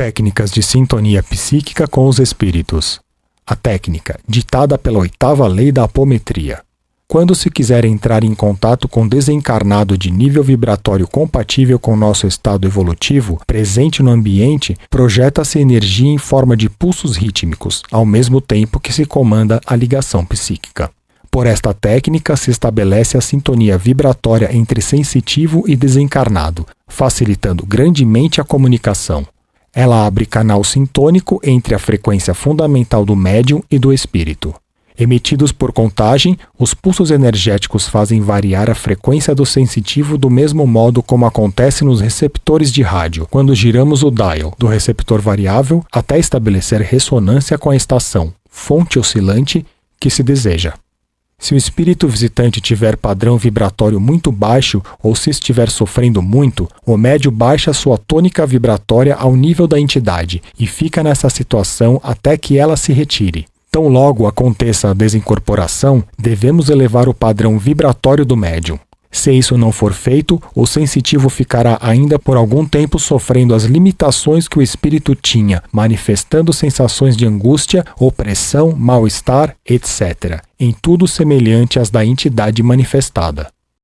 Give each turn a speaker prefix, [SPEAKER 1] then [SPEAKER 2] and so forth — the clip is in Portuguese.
[SPEAKER 1] Técnicas de sintonia psíquica com os espíritos. A técnica, ditada pela oitava lei da apometria. Quando se quiser entrar em contato com desencarnado de nível vibratório compatível com nosso estado evolutivo, presente no ambiente, projeta-se energia em forma de pulsos rítmicos, ao mesmo tempo que se comanda a ligação psíquica. Por esta técnica se estabelece a sintonia vibratória entre sensitivo e desencarnado, facilitando grandemente a comunicação. Ela abre canal sintônico entre a frequência fundamental do médium e do espírito. Emitidos por contagem, os pulsos energéticos fazem variar a frequência do sensitivo do mesmo modo como acontece nos receptores de rádio, quando giramos o dial do receptor variável até estabelecer ressonância com a estação, fonte oscilante, que se deseja. Se o espírito visitante tiver padrão vibratório muito baixo ou se estiver sofrendo muito, o médio baixa sua tônica vibratória ao nível da entidade e fica nessa situação até que ela se retire. Tão logo aconteça a desincorporação, devemos elevar o padrão vibratório do médium. Se isso não for feito, o sensitivo ficará ainda por algum tempo sofrendo as limitações que o espírito tinha, manifestando sensações de angústia, opressão, mal-estar, etc., em tudo semelhante às da entidade manifestada.